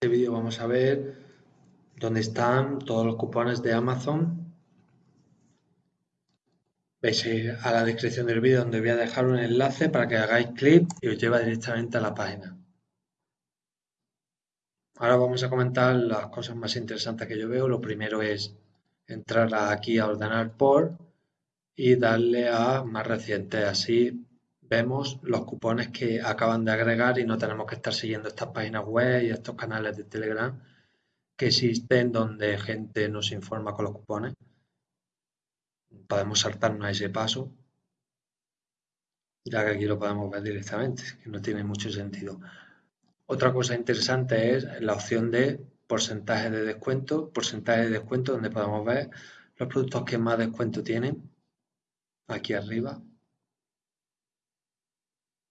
este vídeo vamos a ver dónde están todos los cupones de Amazon. Veis a la descripción del vídeo donde voy a dejar un enlace para que hagáis clic y os lleva directamente a la página. Ahora vamos a comentar las cosas más interesantes que yo veo. Lo primero es entrar aquí a ordenar por y darle a más reciente. Así vemos los cupones que acaban de agregar y no tenemos que estar siguiendo estas páginas web y estos canales de Telegram que existen donde gente nos informa con los cupones. Podemos saltarnos a ese paso, ya que aquí lo podemos ver directamente, que no tiene mucho sentido. Otra cosa interesante es la opción de porcentaje de descuento, porcentaje de descuento donde podemos ver los productos que más descuento tienen, aquí arriba,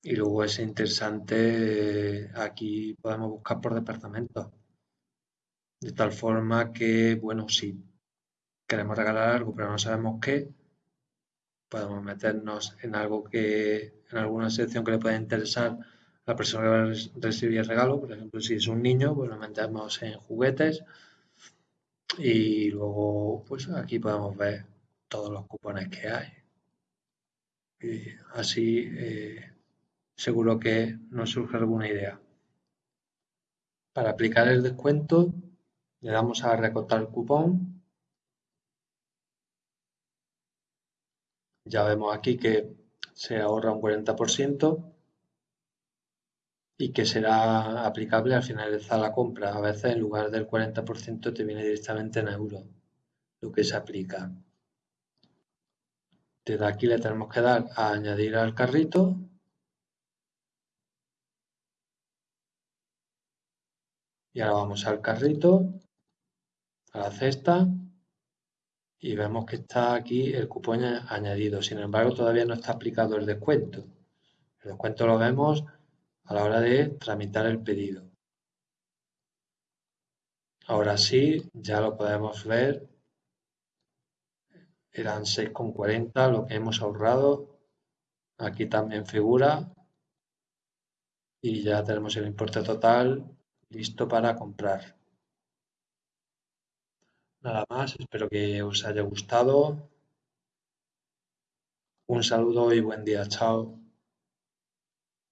y luego es interesante, aquí podemos buscar por departamento. De tal forma que, bueno, si queremos regalar algo pero no sabemos qué, podemos meternos en algo que, en alguna sección que le pueda interesar a la persona que va a recibir el regalo. Por ejemplo, si es un niño, pues lo metemos en juguetes. Y luego, pues aquí podemos ver todos los cupones que hay. Y así eh, seguro que nos surge alguna idea. Para aplicar el descuento le damos a recortar el cupón. Ya vemos aquí que se ahorra un 40% y que será aplicable al finalizar la compra. A veces en lugar del 40% te viene directamente en euros lo que se aplica. Desde aquí le tenemos que dar a añadir al carrito Y ahora vamos al carrito, a la cesta y vemos que está aquí el cupón añadido. Sin embargo, todavía no está aplicado el descuento. El descuento lo vemos a la hora de tramitar el pedido. Ahora sí, ya lo podemos ver. Eran 6,40 lo que hemos ahorrado. Aquí también figura. Y ya tenemos el importe total listo para comprar. Nada más, espero que os haya gustado. Un saludo y buen día, chao.